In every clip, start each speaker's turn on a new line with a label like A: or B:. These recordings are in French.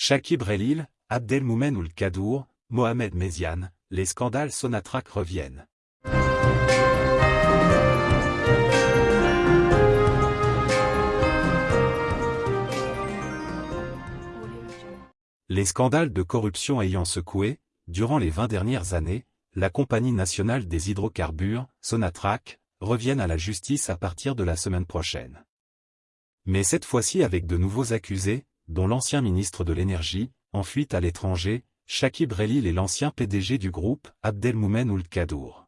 A: Shakib Relil, Abdelmoumen Oul Kadour, Mohamed Méziane, les scandales Sonatrach reviennent. Les scandales de corruption ayant secoué, durant les 20 dernières années, la Compagnie nationale des hydrocarbures, Sonatrach, reviennent à la justice à partir de la semaine prochaine. Mais cette fois-ci avec de nouveaux accusés, dont l'ancien ministre de l'Énergie, en fuite à l'étranger, Shakib Relil et l'ancien PDG du groupe, Abdelmoumen Ould Kadour.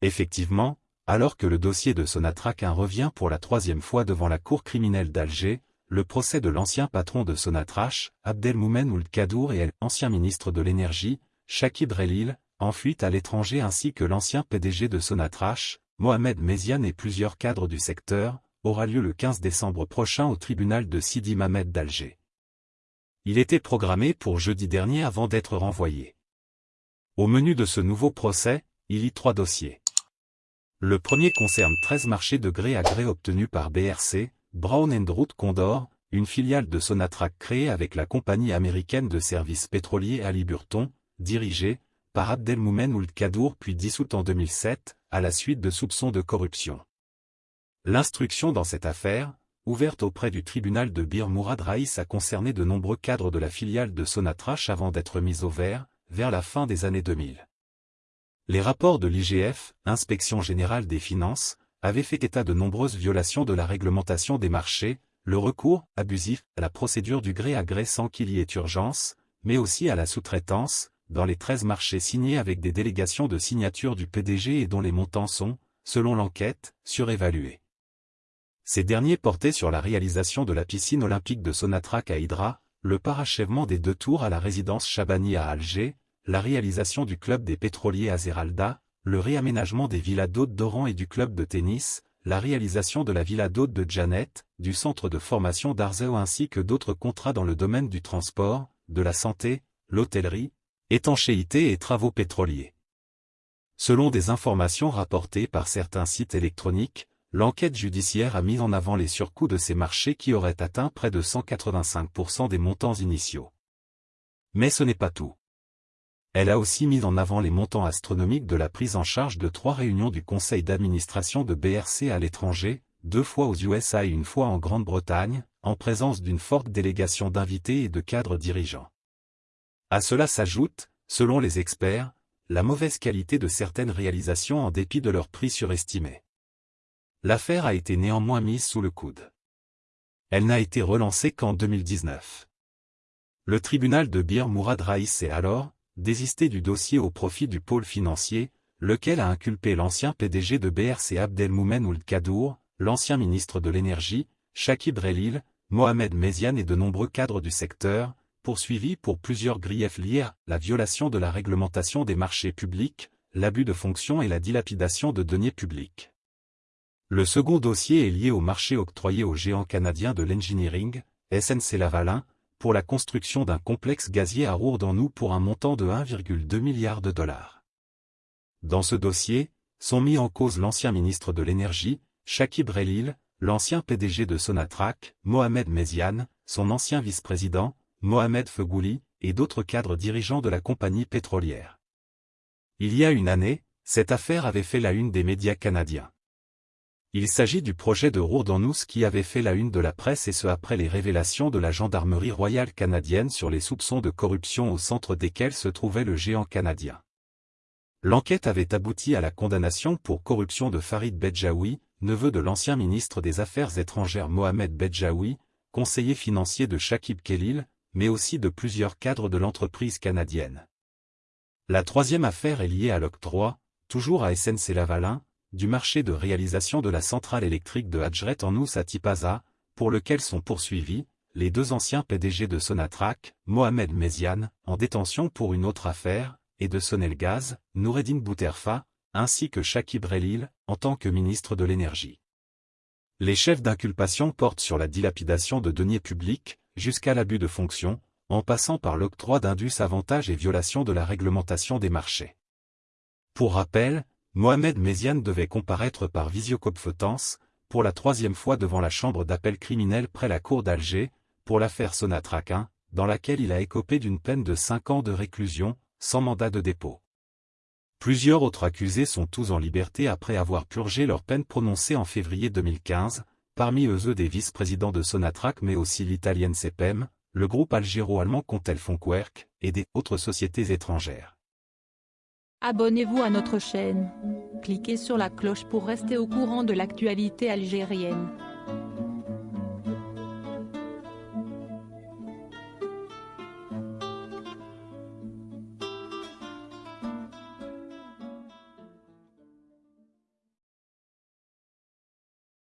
A: Effectivement, alors que le dossier de Sonatrach revient pour la troisième fois devant la cour criminelle d'Alger, le procès de l'ancien patron de Sonatrach, Abdelmoumen Ould Kadour et l'ancien ministre de l'Énergie, Shakib Relil, en fuite à l'étranger ainsi que l'ancien PDG de Sonatrach, Mohamed Méziane et plusieurs cadres du secteur, aura lieu le 15 décembre prochain au tribunal de Sidi Mamed d'Alger. Il était programmé pour jeudi dernier avant d'être renvoyé. Au menu de ce nouveau procès, il y trois dossiers. Le premier concerne 13 marchés de gré à gré obtenus par BRC, Brown Root Condor, une filiale de Sonatrach créée avec la compagnie américaine de services pétroliers Ali Burton, dirigée, par Abdelmoumen Ould Kadour puis dissoute en 2007, à la suite de soupçons de corruption. L'instruction dans cette affaire, ouverte auprès du tribunal de Bir Mourad Raïs a concerné de nombreux cadres de la filiale de Sonatrach avant d'être mise au vert, vers la fin des années 2000. Les rapports de l'IGF, Inspection Générale des Finances, avaient fait état de nombreuses violations de la réglementation des marchés, le recours, abusif, à la procédure du gré à gré sans qu'il y ait urgence, mais aussi à la sous-traitance, dans les 13 marchés signés avec des délégations de signature du PDG et dont les montants sont, selon l'enquête, surévalués. Ces derniers portaient sur la réalisation de la piscine olympique de Sonatrach à Hydra, le parachèvement des deux tours à la résidence Chabani à Alger, la réalisation du club des pétroliers à Zeralda, le réaménagement des villas d'hôtes d'Oran et du club de tennis, la réalisation de la villa d'hôtes de Janet, du centre de formation d'Arzeo ainsi que d'autres contrats dans le domaine du transport, de la santé, l'hôtellerie, étanchéité et travaux pétroliers. Selon des informations rapportées par certains sites électroniques, l'enquête judiciaire a mis en avant les surcoûts de ces marchés qui auraient atteint près de 185% des montants initiaux. Mais ce n'est pas tout. Elle a aussi mis en avant les montants astronomiques de la prise en charge de trois réunions du conseil d'administration de BRC à l'étranger, deux fois aux USA et une fois en Grande-Bretagne, en présence d'une forte délégation d'invités et de cadres dirigeants. À cela s'ajoute, selon les experts, la mauvaise qualité de certaines réalisations en dépit de leur prix surestimé. L'affaire a été néanmoins mise sous le coude. Elle n'a été relancée qu'en 2019. Le tribunal de Bir Mourad Raïs s'est alors désisté du dossier au profit du pôle financier, lequel a inculpé l'ancien PDG de BRC Abdelmoumen Ould Kadour, l'ancien ministre de l'Énergie, Shakib Relil, Mohamed Méziane et de nombreux cadres du secteur, poursuivi pour plusieurs griefs liés à la violation de la réglementation des marchés publics, l'abus de fonction et la dilapidation de deniers publics. Le second dossier est lié au marché octroyé au géant canadien de l'engineering, SNC Lavalin, pour la construction d'un complexe gazier à Rourdanou pour un montant de 1,2 milliard de dollars. Dans ce dossier, sont mis en cause l'ancien ministre de l'Énergie, Shakib Relil, l'ancien PDG de Sonatrach, Mohamed Méziane, son ancien vice-président, Mohamed Fegouli, et d'autres cadres dirigeants de la compagnie pétrolière. Il y a une année, cette affaire avait fait la une des médias canadiens. Il s'agit du projet de Rourdanous qui avait fait la une de la presse et ce après les révélations de la gendarmerie royale canadienne sur les soupçons de corruption au centre desquels se trouvait le géant canadien. L'enquête avait abouti à la condamnation pour corruption de Farid Bedjaoui, neveu de l'ancien ministre des Affaires étrangères Mohamed Bedjaoui, conseiller financier de Shakib Khalil, mais aussi de plusieurs cadres de l'entreprise canadienne. La troisième affaire est liée à l'octroi, toujours à SNC-Lavalin, du marché de réalisation de la centrale électrique de Hadjret en Ous à Tipaza, pour lequel sont poursuivis, les deux anciens PDG de Sonatrach, Mohamed Méziane, en détention pour une autre affaire, et de Sonelgaz, Noureddin Bouterfa, ainsi que Shakib Relil, en tant que ministre de l'Énergie. Les chefs d'inculpation portent sur la dilapidation de deniers publics, jusqu'à l'abus de fonction, en passant par l'octroi d'indus avantages et violation de la réglementation des marchés. Pour rappel, Mohamed Méziane devait comparaître par visioconférence, pour la troisième fois devant la chambre d'appel criminel près la cour d'Alger, pour l'affaire Sonatrach 1, dans laquelle il a écopé d'une peine de 5 ans de réclusion, sans mandat de dépôt. Plusieurs autres accusés sont tous en liberté après avoir purgé leur peine prononcée en février 2015, parmi eux eux des vice-présidents de Sonatrach mais aussi l'italienne CPEM, le groupe algéro-allemand Contel Fonquerque, et des autres sociétés étrangères.
B: Abonnez-vous à notre chaîne. Cliquez sur la cloche pour rester au courant de l'actualité algérienne.